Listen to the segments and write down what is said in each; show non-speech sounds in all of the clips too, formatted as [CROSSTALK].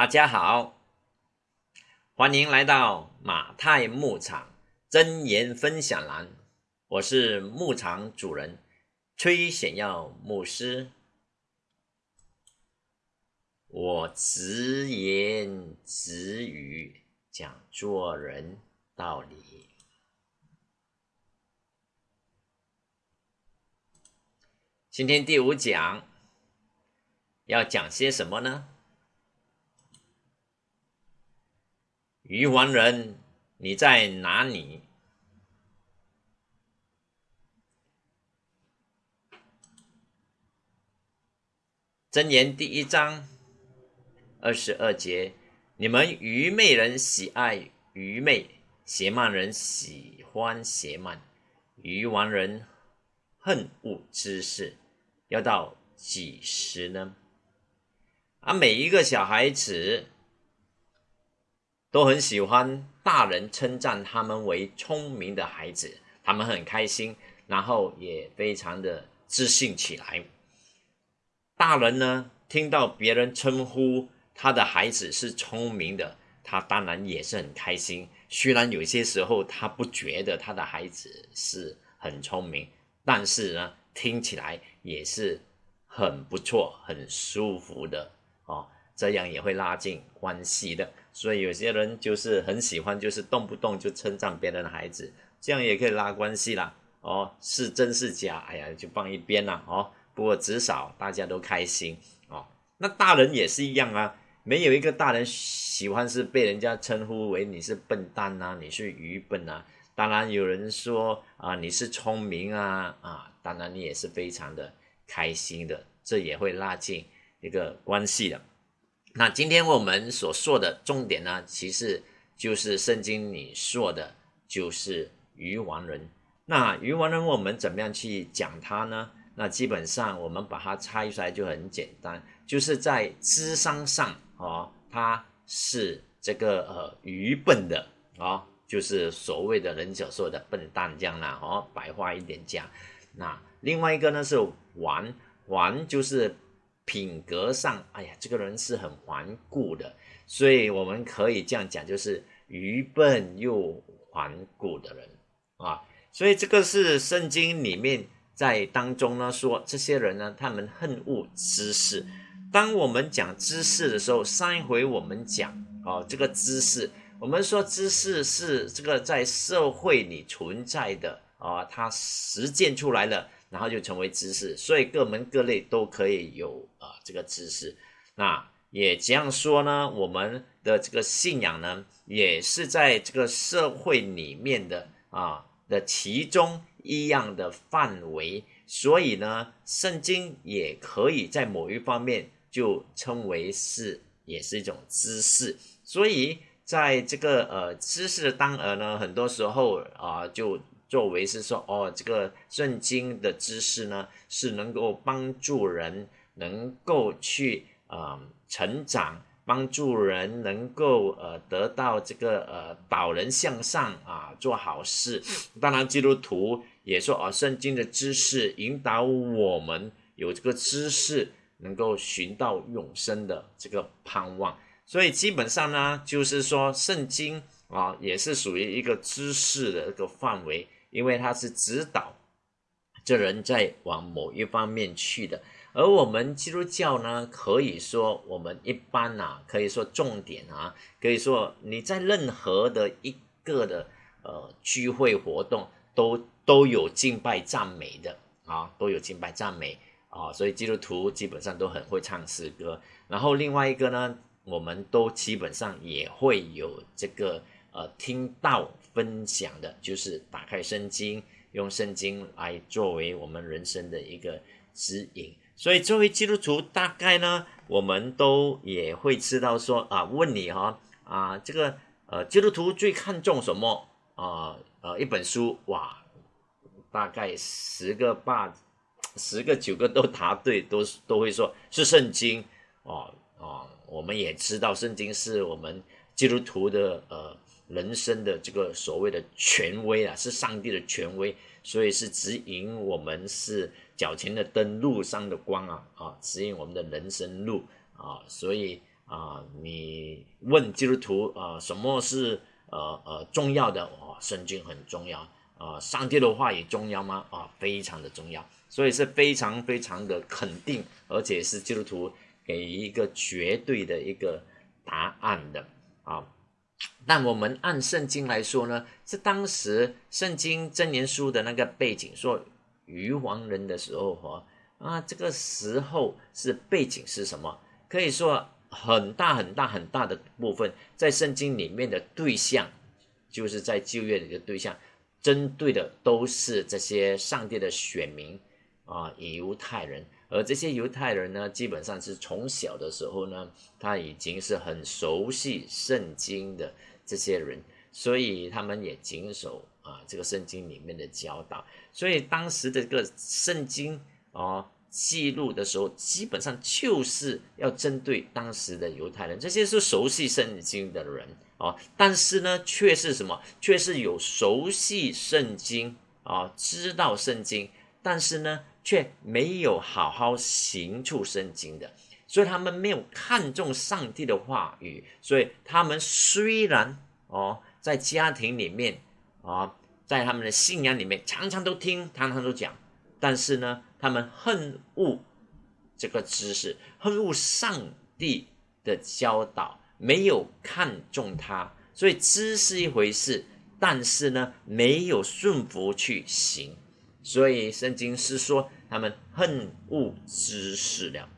大家好，欢迎来到马太牧场真言分享栏。我是牧场主人崔显耀牧师，我直言直语讲做人道理。今天第五讲要讲些什么呢？愚顽人，你在哪里？箴言第一章二十二节：你们愚昧人喜爱愚昧，邪慢人喜欢邪慢，愚顽人恨恶知识，要到几时呢？啊，每一个小孩子。都很喜欢大人称赞他们为聪明的孩子，他们很开心，然后也非常的自信起来。大人呢，听到别人称呼他的孩子是聪明的，他当然也是很开心。虽然有些时候他不觉得他的孩子是很聪明，但是呢，听起来也是很不错、很舒服的哦。这样也会拉近关系的，所以有些人就是很喜欢，就是动不动就称赞别人的孩子，这样也可以拉关系啦。哦，是真是假？哎呀，就放一边啦。哦，不过至少大家都开心哦。那大人也是一样啊，没有一个大人喜欢是被人家称呼为你是笨蛋呐，你是愚笨呐。当然有人说啊，你是聪明啊啊，当然你也是非常的开心的，这也会拉近一个关系的。那今天我们所说的重点呢，其实就是圣经里说的，就是愚顽人。那愚顽人，我们怎么样去讲他呢？那基本上我们把它拆出来就很简单，就是在智商上哦，他是这个呃愚笨的哦，就是所谓的人所说的笨蛋这样啦哦，白话一点讲。那另外一个呢是顽顽，就是。品格上，哎呀，这个人是很顽固的，所以我们可以这样讲，就是愚笨又顽固的人啊。所以这个是圣经里面在当中呢说，这些人呢，他们恨恶知识。当我们讲知识的时候，上一回我们讲哦，这个知识，我们说知识是这个在社会里存在的啊，它实践出来了。然后就成为知识，所以各门各类都可以有啊这个知识。那也这样说呢，我们的这个信仰呢，也是在这个社会里面的啊的其中一样的范围。所以呢，圣经也可以在某一方面就称为是也是一种知识。所以在这个呃知识的当儿呢，很多时候啊就。作为是说哦，这个圣经的知识呢，是能够帮助人能够去呃成长，帮助人能够呃得到这个呃导人向上啊，做好事。当然，基督徒也说哦，圣经的知识引导我们有这个知识，能够寻到永生的这个盼望。所以基本上呢，就是说圣经啊，也是属于一个知识的一个范围。因为他是指导这人在往某一方面去的，而我们基督教呢，可以说我们一般呐，可以说重点啊，可以说你在任何的一个的呃聚会活动都都有敬拜赞美的啊，都有敬拜赞美啊，所以基督徒基本上都很会唱诗歌。然后另外一个呢，我们都基本上也会有这个呃听到。分享的就是打开圣经，用圣经来作为我们人生的一个指引。所以作为基督徒，大概呢，我们都也会知道说啊，问你哈啊，这个呃，基督徒最看重什么啊？呃，一本书哇，大概十个八，十个九个都答对，都都会说是圣经哦哦。我们也知道圣经是我们基督徒的呃。人生的这个所谓的权威啊，是上帝的权威，所以是指引我们是脚前的灯，路上的光啊啊，指引我们的人生路啊，所以啊，你问基督徒啊，什么是呃呃重要的？哦，圣经很重要啊，上帝的话也重要吗？啊，非常的重要，所以是非常非常的肯定，而且是基督徒给一个绝对的一个答案的啊。但我们按圣经来说呢，是当时圣经真言书的那个背景，说愚王人的时候哈啊，这个时候是背景是什么？可以说。很大很大很大的部分，在圣经里面的对象，就是在旧约里的对象，针对的都是这些上帝的选民啊，犹太人。而这些犹太人呢，基本上是从小的时候呢，他已经是很熟悉圣经的这些人，所以他们也谨守啊这个圣经里面的教导。所以当时的这个圣经啊。记录的时候，基本上就是要针对当时的犹太人，这些是熟悉圣经的人啊。但是呢，却是什么？却是有熟悉圣经啊，知道圣经，但是呢，却没有好好行出圣经的。所以他们没有看重上帝的话语。所以他们虽然哦，在家庭里面啊，在他们的信仰里面，常常都听，常常都讲。但是呢，他们恨恶这个知识，恨恶上帝的教导，没有看重他，所以知是一回事，但是呢，没有顺服去行，所以圣经是说他们恨恶知识了。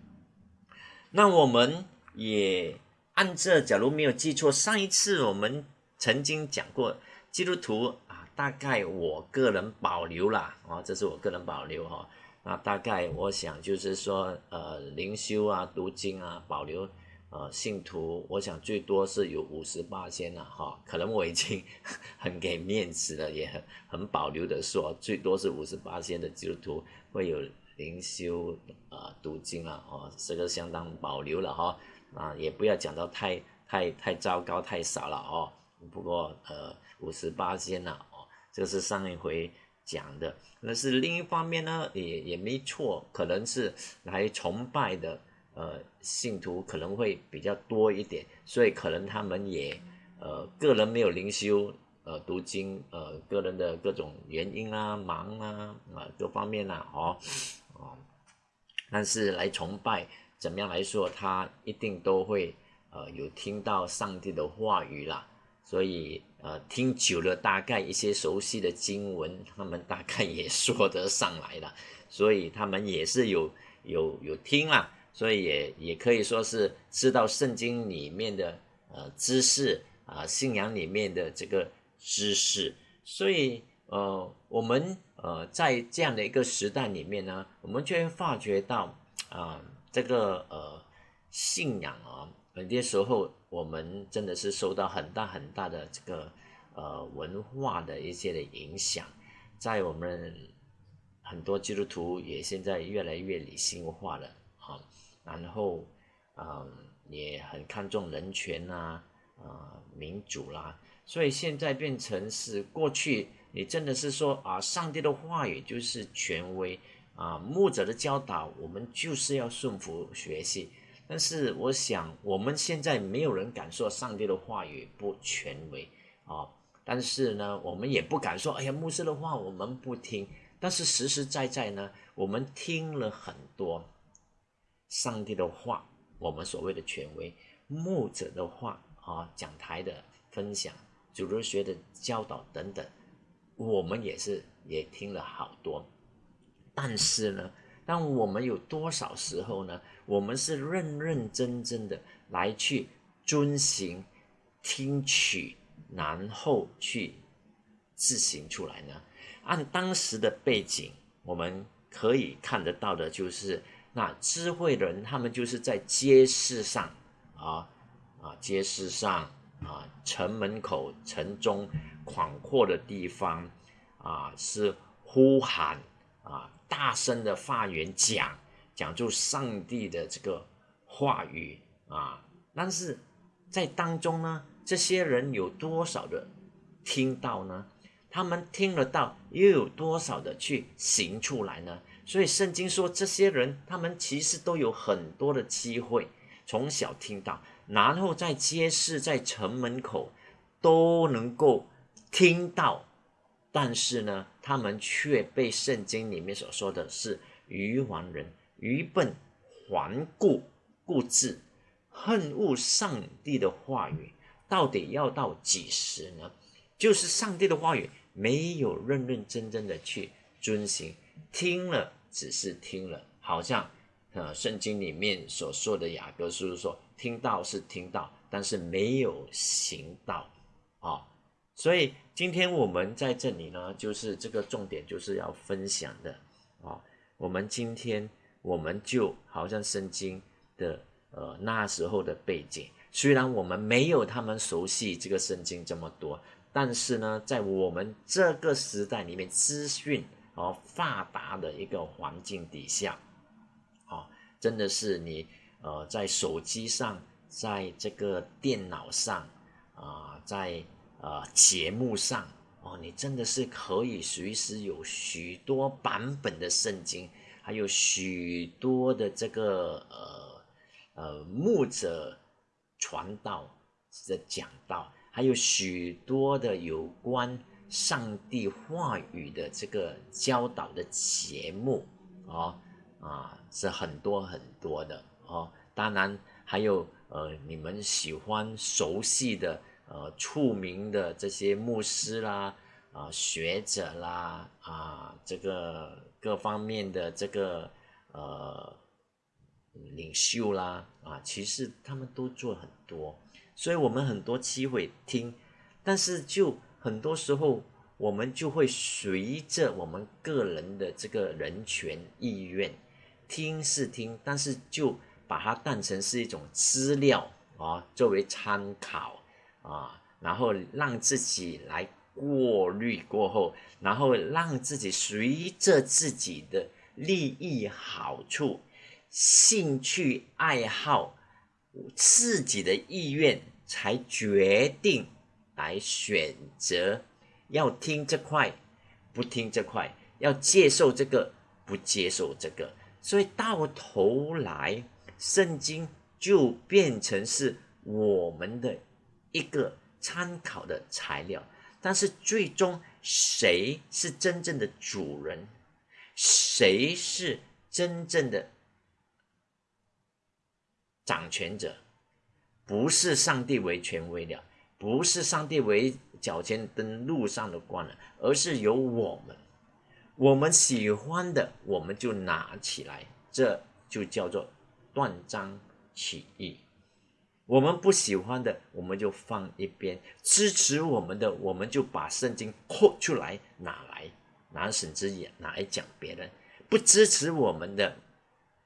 那我们也按这，假如没有记错，上一次我们曾经讲过基督徒啊。大概我个人保留啦，啊，这是我个人保留哈。那大概我想就是说，呃，灵修啊、读经啊，保留呃信徒，我想最多是有五十八仙了哈。可能我已经 [LAUGHS] 很给面子了，也很很保留的说，最多是五十八仙的基督徒会有灵修啊、读经啊，哦，这个相当保留了哈。啊，也不要讲到太太太糟糕、太少了哦。不过呃，五十八仙呢。这是上一回讲的，那是另一方面呢，也也没错，可能是来崇拜的，呃，信徒可能会比较多一点，所以可能他们也，呃，个人没有灵修，呃，读经，呃，个人的各种原因啊，忙啊，啊，各方面啊，哦，哦，但是来崇拜，怎么样来说，他一定都会，呃，有听到上帝的话语啦，所以。呃，听久了，大概一些熟悉的经文，他们大概也说得上来了，所以他们也是有有有听啦，所以也也可以说是知道圣经里面的呃知识啊，信仰里面的这个知识，所以呃，我们呃在这样的一个时代里面呢，我们却发觉到啊，这个呃信仰啊。有些时候，我们真的是受到很大很大的这个呃文化的一些的影响，在我们很多基督徒也现在越来越理性化了啊，然后嗯也很看重人权呐啊民主啦，所以现在变成是过去你真的是说啊上帝的话语就是权威啊牧者的教导我们就是要顺服学习。但是我想，我们现在没有人敢说上帝的话语不权威啊。但是呢，我们也不敢说，哎呀，牧师的话我们不听。但是实实在在呢，我们听了很多上帝的话，我们所谓的权威牧者的话啊，讲台的分享、主日学的教导等等，我们也是也听了好多。但是呢，当我们有多少时候呢？我们是认认真真的来去遵行、听取，然后去自行出来呢？按当时的背景，我们可以看得到的就是，那智慧人他们就是在街市上啊啊，街市上啊，城门口、城中广阔的地方啊，是呼喊啊，大声的发言讲。讲出上帝的这个话语啊，但是在当中呢，这些人有多少的听到呢？他们听得到，又有多少的去行出来呢？所以圣经说，这些人他们其实都有很多的机会，从小听到，然后在街市、在城门口都能够听到，但是呢，他们却被圣经里面所说的是愚顽人、愚笨、顽固、固执、恨恶上帝的话语，到底要到几时呢？就是上帝的话语没有认认真真的去遵行，听了只是听了，好像。呃，圣经里面所说的雅各书说，听到是听到，但是没有行道啊。所以今天我们在这里呢，就是这个重点就是要分享的啊。我们今天我们就好像圣经的呃那时候的背景，虽然我们没有他们熟悉这个圣经这么多，但是呢，在我们这个时代里面，资讯哦发达的一个环境底下。哦真的是你，呃，在手机上，在这个电脑上，啊，在呃节目上，哦，你真的是可以随时有许多版本的圣经，还有许多的这个呃呃牧者传道的讲道，还有许多的有关上帝话语的这个教导的节目，啊。啊，是很多很多的哦，当然还有呃，你们喜欢熟悉的呃，出名的这些牧师啦，啊，学者啦，啊，这个各方面的这个呃领袖啦，啊，其实他们都做很多，所以我们很多机会听，但是就很多时候我们就会随着我们个人的这个人权意愿。听是听，但是就把它当成是一种资料啊，作为参考啊，然后让自己来过滤过后，然后让自己随着自己的利益、好处、兴趣、爱好、自己的意愿，才决定来选择要听这块，不听这块，要接受这个，不接受这个。所以到头来，圣经就变成是我们的一个参考的材料。但是最终谁是真正的主人？谁是真正的掌权者？不是上帝为权威了，不是上帝为脚前灯路上的光了，而是由我们。我们喜欢的，我们就拿起来，这就叫做断章取义；我们不喜欢的，我们就放一边；支持我们的，我们就把圣经扩出来拿来拿神之眼拿来讲别人；不支持我们的，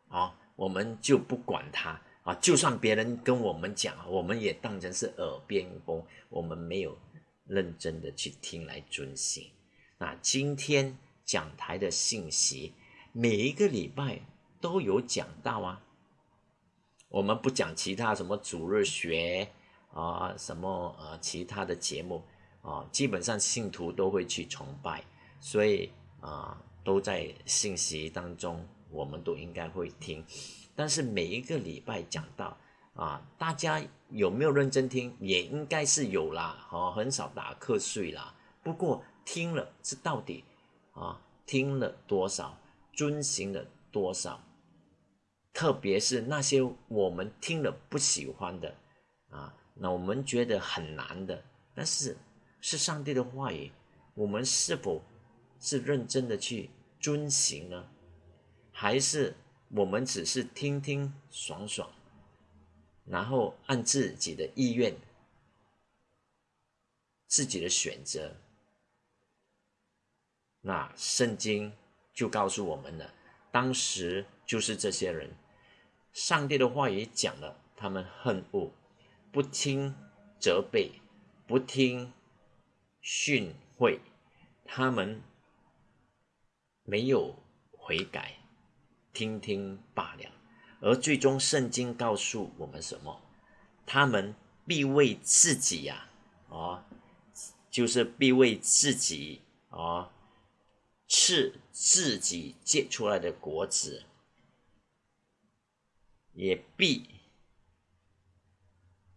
啊，我们就不管他啊。就算别人跟我们讲，我们也当成是耳边风，我们没有认真的去听来遵行。那今天。讲台的信息，每一个礼拜都有讲到啊。我们不讲其他什么主日学啊，什么呃其他的节目啊，基本上信徒都会去崇拜，所以啊都在信息当中，我们都应该会听。但是每一个礼拜讲到啊，大家有没有认真听？也应该是有啦，哦，很少打瞌睡啦。不过听了，这到底？啊，听了多少，遵行了多少，特别是那些我们听了不喜欢的，啊，那我们觉得很难的，但是是上帝的话语，我们是否是认真的去遵行呢？还是我们只是听听爽爽，然后按自己的意愿、自己的选择？那圣经就告诉我们了，当时就是这些人，上帝的话也讲了，他们恨恶，不听责备，不听训诲，他们没有悔改，听听罢了。而最终圣经告诉我们什么？他们必为自己呀，哦，就是必为自己哦。吃自己结出来的果子，也必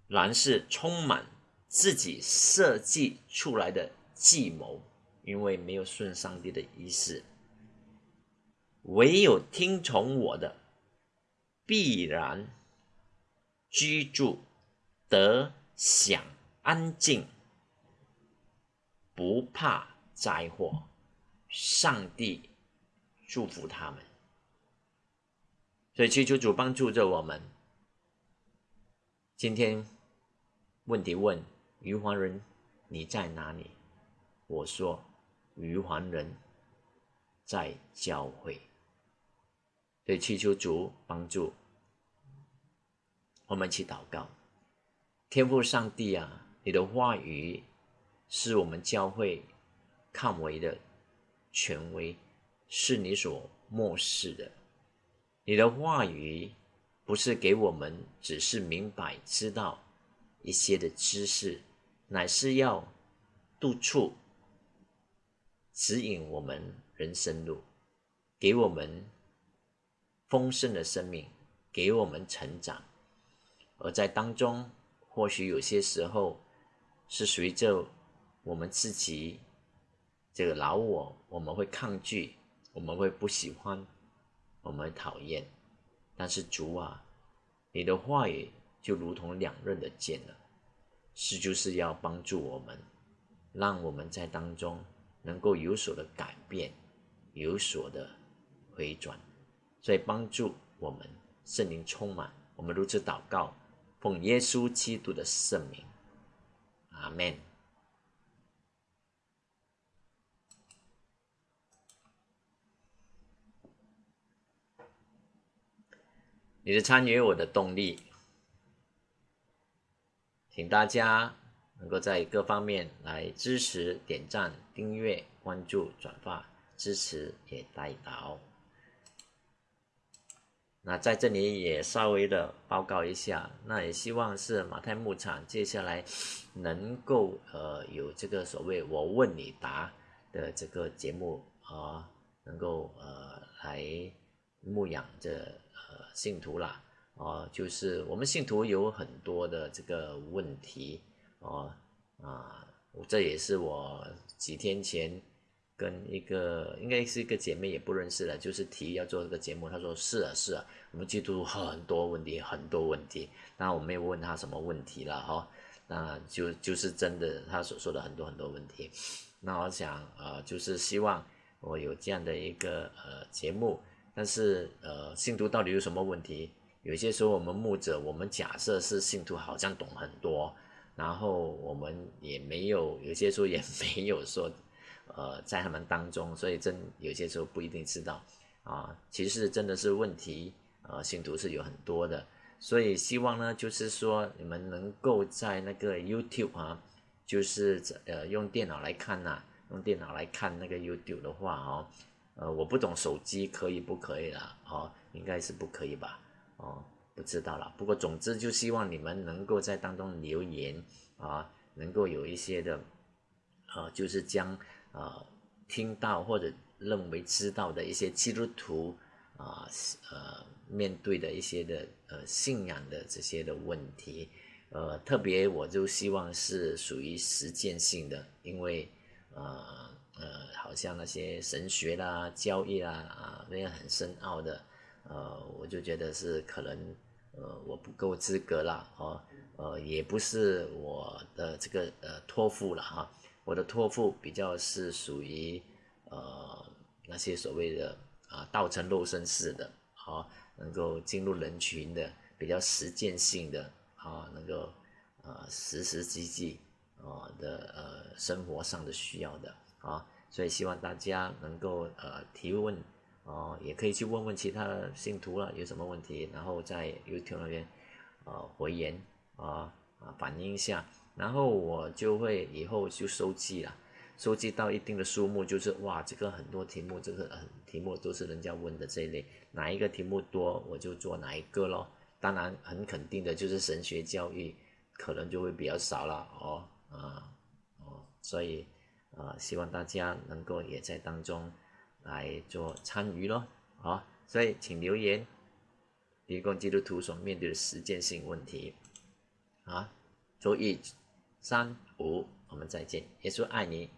然是充满自己设计出来的计谋，因为没有顺上帝的意思。唯有听从我的，必然居住得享安静，不怕灾祸。上帝祝福他们，所以祈求主帮助着我们。今天问题问余华人你在哪里？我说余华人在教会。所以祈求主帮助我们，去祷告。天父上帝啊，你的话语是我们教会看为的权威，是你所漠视的。你的话语不是给我们只是明白知道一些的知识，乃是要督促、指引我们人生路，给我们。丰盛的生命给我们成长，而在当中，或许有些时候是随着我们自己这个老我，我们会抗拒，我们会不喜欢，我们会讨厌。但是主啊，你的话语就如同两刃的剑了，是就是要帮助我们，让我们在当中能够有所的改变，有所的回转。所以帮助我们圣灵充满，我们如此祷告，奉耶稣基督的圣名，阿门。你的参与，我的动力，请大家能够在各方面来支持、点赞、订阅、关注、转发，支持也带到。那在这里也稍微的报告一下，那也希望是马太牧场接下来能够呃有这个所谓我问你答的这个节目啊，能够呃来牧养着呃信徒啦，哦，就是我们信徒有很多的这个问题哦啊，这也是我几天前。跟一个应该是一个姐妹也不认识了，就是提议要做这个节目，她说是啊是啊，我们记住很多问题很多问题，那我没有问她什么问题了哈，那就就是真的她所说的很多很多问题，那我想呃就是希望我有这样的一个呃节目，但是呃信徒到底有什么问题？有些时候我们牧者我们假设是信徒好像懂很多，然后我们也没有有些时候也没有说。呃，在他们当中，所以真有些时候不一定知道啊。其实真的是问题，呃，信徒是有很多的，所以希望呢，就是说你们能够在那个 YouTube 啊，就是呃用电脑来看呐，用电脑来看那个 YouTube 的话哦，呃，我不懂手机可以不可以啦？哦，应该是不可以吧？哦，不知道了。不过总之就希望你们能够在当中留言啊，能够有一些的，呃，就是将。啊，听到或者认为知道的一些基督徒啊，呃，面对的一些的呃信仰的这些的问题，呃，特别我就希望是属于实践性的，因为呃呃，好像那些神学啦、教义啦啊，那样很深奥的，呃，我就觉得是可能呃我不够资格啦，哦，呃，也不是我的这个呃托付了哈。我的托付比较是属于呃那些所谓的啊道成肉身式的，好能够进入人群的比较实践性的，啊能够呃实实际际啊的呃生活上的需要的啊，所以希望大家能够呃提问啊，也可以去问问其他的信徒了有什么问题，然后在 YouTube 那边呃回言啊啊反映一下。然后我就会以后就收集了，收集到一定的数目，就是哇，这个很多题目，这个很题目都是人家问的这一类，哪一个题目多，我就做哪一个咯。当然很肯定的就是神学教育，可能就会比较少了哦，啊，哦，所以啊，希望大家能够也在当中来做参与咯，好，所以请留言，提供基督徒所面对的实践性问题，啊。周一三五我们再见。耶稣爱你。